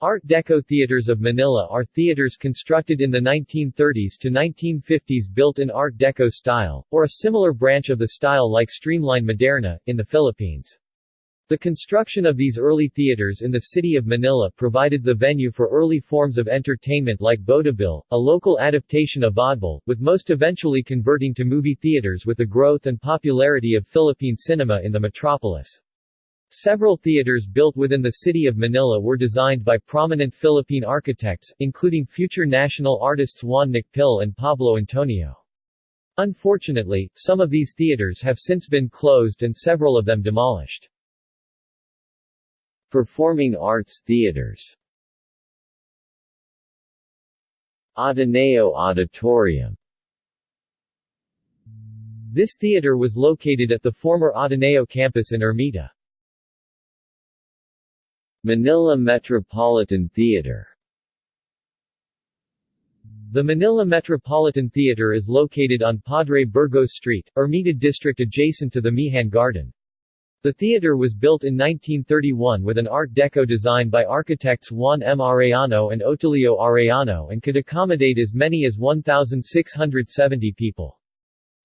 Art Deco theaters of Manila are theaters constructed in the 1930s to 1950s built in Art Deco style, or a similar branch of the style like Streamline Moderne, in the Philippines. The construction of these early theaters in the city of Manila provided the venue for early forms of entertainment like vaudeville, a local adaptation of vaudeville, with most eventually converting to movie theaters with the growth and popularity of Philippine cinema in the metropolis. Several theaters built within the city of Manila were designed by prominent Philippine architects, including future national artists Juan Nakpil and Pablo Antonio. Unfortunately, some of these theaters have since been closed and several of them demolished. Performing arts theaters Ateneo Auditorium This theater was located at the former Ateneo campus in Ermita. Manila Metropolitan Theater The Manila Metropolitan Theater is located on Padre Burgos Street, Ermita District adjacent to the Mehan Garden. The theater was built in 1931 with an Art Deco design by architects Juan M. Arellano and Otilio Arellano and could accommodate as many as 1,670 people.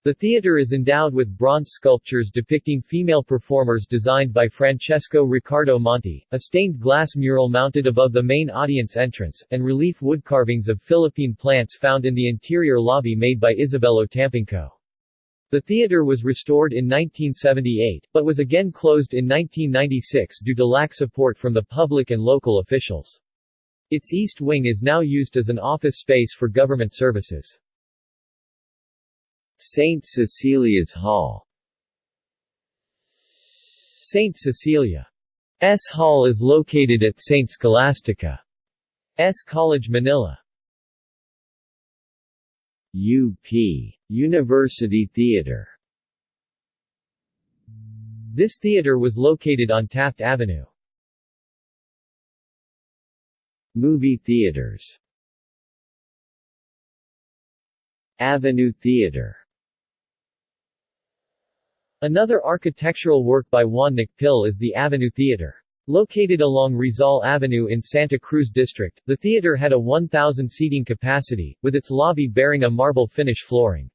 The theater is endowed with bronze sculptures depicting female performers designed by Francesco Ricardo Monti, a stained glass mural mounted above the main audience entrance, and relief wood carvings of Philippine plants found in the interior lobby made by Isabelo Tampinco. The theater was restored in 1978, but was again closed in 1996 due to lack support from the public and local officials. Its east wing is now used as an office space for government services. St. Cecilia's Hall St. Cecilia's Hall is located at St. Scholastica's College Manila. UP University Theater This theater was located on Taft Avenue. Movie theaters Avenue Theater Another architectural work by Juan Nakpil is the Avenue Theater. Located along Rizal Avenue in Santa Cruz District, the theater had a 1,000 seating capacity, with its lobby bearing a marble finish flooring.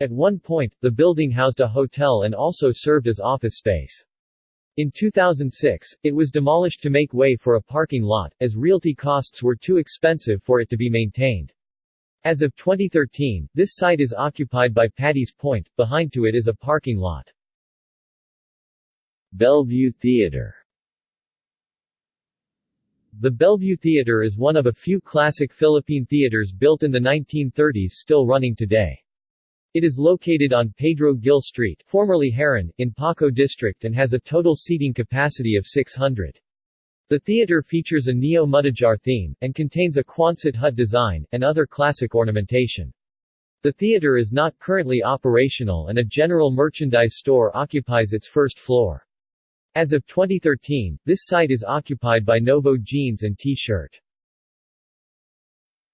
At one point, the building housed a hotel and also served as office space. In 2006, it was demolished to make way for a parking lot, as realty costs were too expensive for it to be maintained. As of 2013, this site is occupied by Paddy's Point, behind to it is a parking lot. Bellevue Theater The Bellevue Theater is one of a few classic Philippine theaters built in the 1930s still running today. It is located on Pedro Gil Street formerly Heron, in Paco District and has a total seating capacity of 600. The theater features a Neo-Mudéjar theme, and contains a Quonset hut design, and other classic ornamentation. The theater is not currently operational and a general merchandise store occupies its first floor. As of 2013, this site is occupied by Novo Jeans and T-shirt.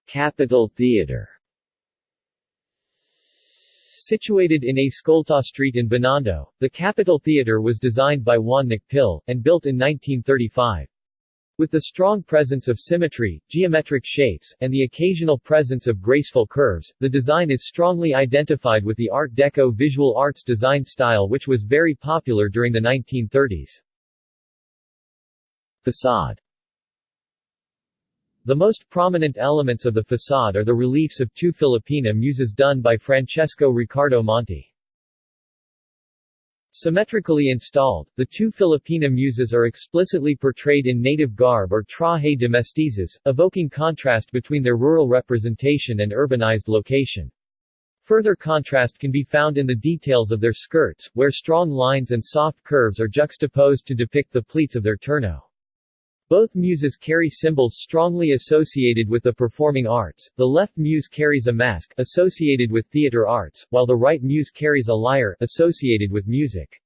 Capitol Theater Situated in Escolta Street in Binondo, the Capitol Theater was designed by Juan Nakpil, and built in 1935. With the strong presence of symmetry, geometric shapes, and the occasional presence of graceful curves, the design is strongly identified with the Art Deco visual arts design style which was very popular during the 1930s. Facade The most prominent elements of the facade are the reliefs of two Filipina muses done by Francesco Ricardo Monti. Symmetrically installed, the two Filipina muses are explicitly portrayed in native garb or traje de mestizas, evoking contrast between their rural representation and urbanized location. Further contrast can be found in the details of their skirts, where strong lines and soft curves are juxtaposed to depict the pleats of their turno. Both muses carry symbols strongly associated with the performing arts. The left muse carries a mask, associated with theater arts, while the right muse carries a lyre, associated with music.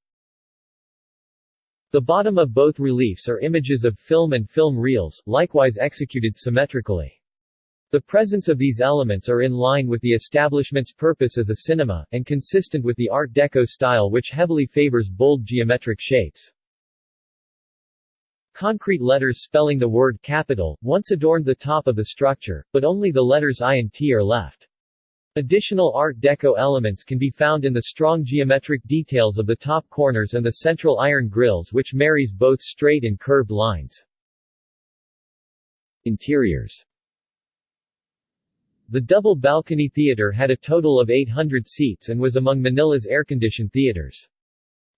The bottom of both reliefs are images of film and film reels, likewise executed symmetrically. The presence of these elements are in line with the establishment's purpose as a cinema, and consistent with the Art Deco style which heavily favors bold geometric shapes. Concrete letters spelling the word capital, once adorned the top of the structure, but only the letters I and T are left. Additional Art Deco elements can be found in the strong geometric details of the top corners and the central iron grills which marries both straight and curved lines. Interiors The double balcony theater had a total of 800 seats and was among Manila's air-conditioned theaters.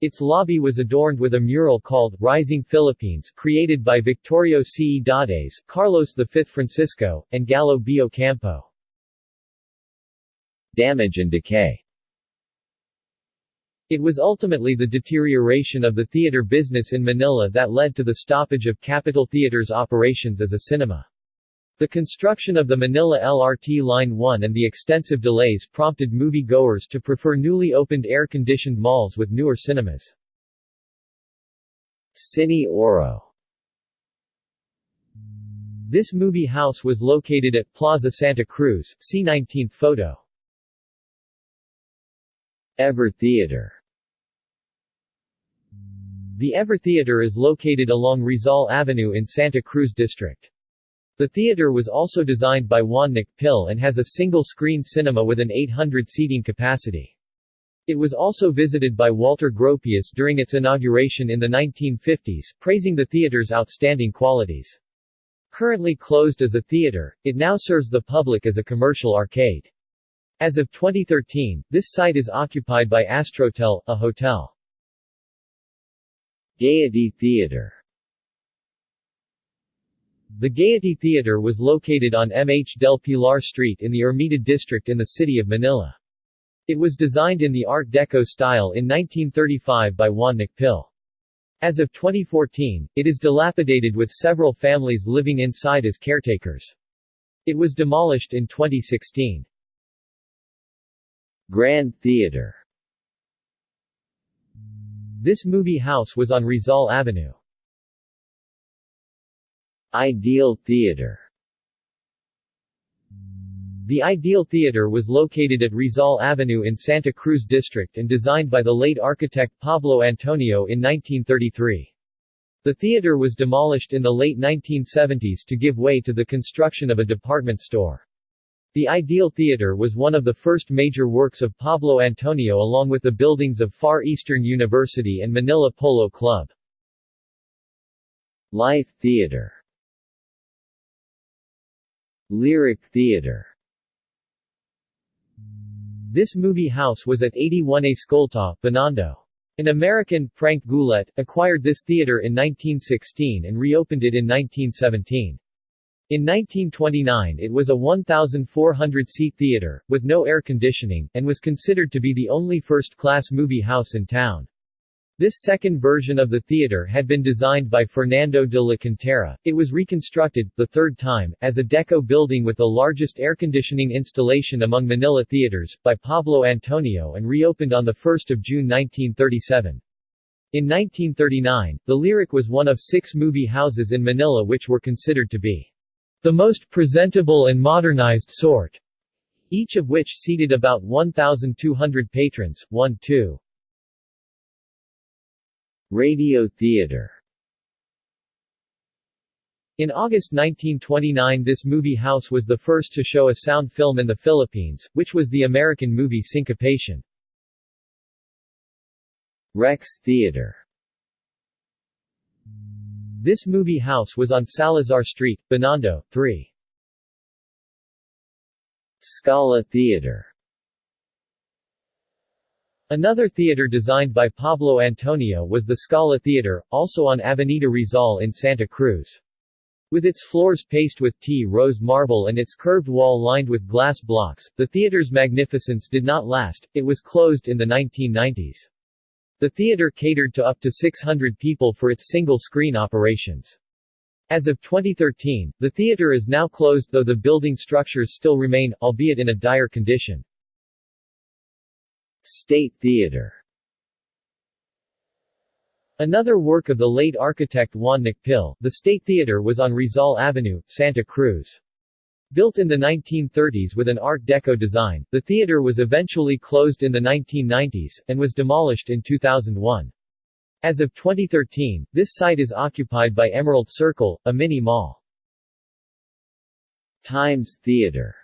Its lobby was adorned with a mural called Rising Philippines created by Victorio C. Dades, Carlos V Francisco, and Galo B. Ocampo. Damage and decay It was ultimately the deterioration of the theater business in Manila that led to the stoppage of Capitol Theater's operations as a cinema. The construction of the Manila LRT Line 1 and the extensive delays prompted movie-goers to prefer newly opened air-conditioned malls with newer cinemas. Cine Oro This movie house was located at Plaza Santa Cruz, see 19th photo. Ever Theater The Ever Theater is located along Rizal Avenue in Santa Cruz District. The theater was also designed by Juan Nakpil and has a single-screen cinema with an 800 seating capacity. It was also visited by Walter Gropius during its inauguration in the 1950s, praising the theater's outstanding qualities. Currently closed as a theater, it now serves the public as a commercial arcade. As of 2013, this site is occupied by Astrotel, a hotel. Gaiety Theater The Gaiety Theater was located on MH del Pilar Street in the Ermita district in the city of Manila. It was designed in the Art Deco style in 1935 by Juan Nakpil. As of 2014, it is dilapidated with several families living inside as caretakers. It was demolished in 2016. Grand Theater This movie house was on Rizal Avenue. Ideal Theater The Ideal Theater was located at Rizal Avenue in Santa Cruz District and designed by the late architect Pablo Antonio in 1933. The theater was demolished in the late 1970s to give way to the construction of a department store. The Ideal Theater was one of the first major works of Pablo Antonio along with the buildings of Far Eastern University and Manila Polo Club. Life Theater Lyric Theater This movie house was at 81 Escolta, Binondo. An American, Frank Goulet, acquired this theater in 1916 and reopened it in 1917. In 1929 it was a 1,400-seat theater, with no air conditioning, and was considered to be the only first-class movie house in town. This second version of the theater had been designed by Fernando de la Cantera. It was reconstructed, the third time, as a deco building with the largest air conditioning installation among Manila theaters, by Pablo Antonio and reopened on 1 June 1937. In 1939, the Lyric was one of six movie houses in Manila which were considered to be the most presentable and modernized sort, each of which seated about 1,200 patrons, 1-2. Radio Theater In August 1929 this movie house was the first to show a sound film in the Philippines, which was the American movie Syncopation. Rex Theater this movie house was on Salazar Street, Binondo, 3. Scala Theater Another theater designed by Pablo Antonio was the Scala Theater, also on Avenida Rizal in Santa Cruz. With its floors paced with tea-rose marble and its curved wall lined with glass blocks, the theater's magnificence did not last, it was closed in the 1990s. The theater catered to up to 600 people for its single-screen operations. As of 2013, the theater is now closed though the building structures still remain, albeit in a dire condition. State Theater Another work of the late architect Juan Nakpil, the State Theater was on Rizal Avenue, Santa Cruz. Built in the 1930s with an Art Deco design, the theater was eventually closed in the 1990s, and was demolished in 2001. As of 2013, this site is occupied by Emerald Circle, a mini mall. Times Theater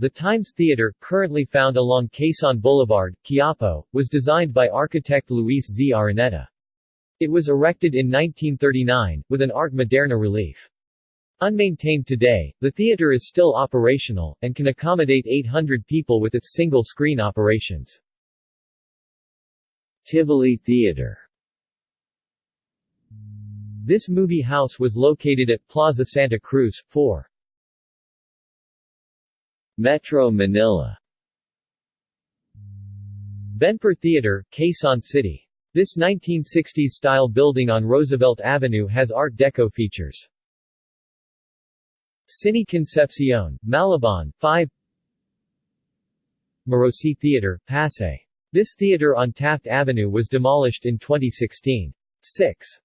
The Times Theater, currently found along Quezon Boulevard, Quiapo, was designed by architect Luis Z. Araneta. It was erected in 1939, with an Art Moderne relief. Unmaintained today, the theater is still operational, and can accommodate 800 people with its single-screen operations. Tivoli Theater This movie house was located at Plaza Santa Cruz, 4. Metro Manila Benper Theater, Quezon City. This 1960s-style building on Roosevelt Avenue has Art Deco features. Cine Concepcion, Malabon, 5 Marosi Theater, Pasay. This theater on Taft Avenue was demolished in 2016. 6.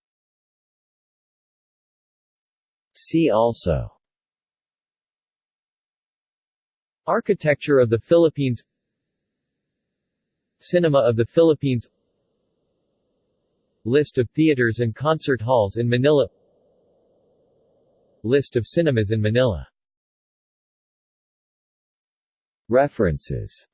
See also Architecture of the Philippines. Cinema of the Philippines. List of theaters and concert halls in Manila. List of cinemas in Manila. References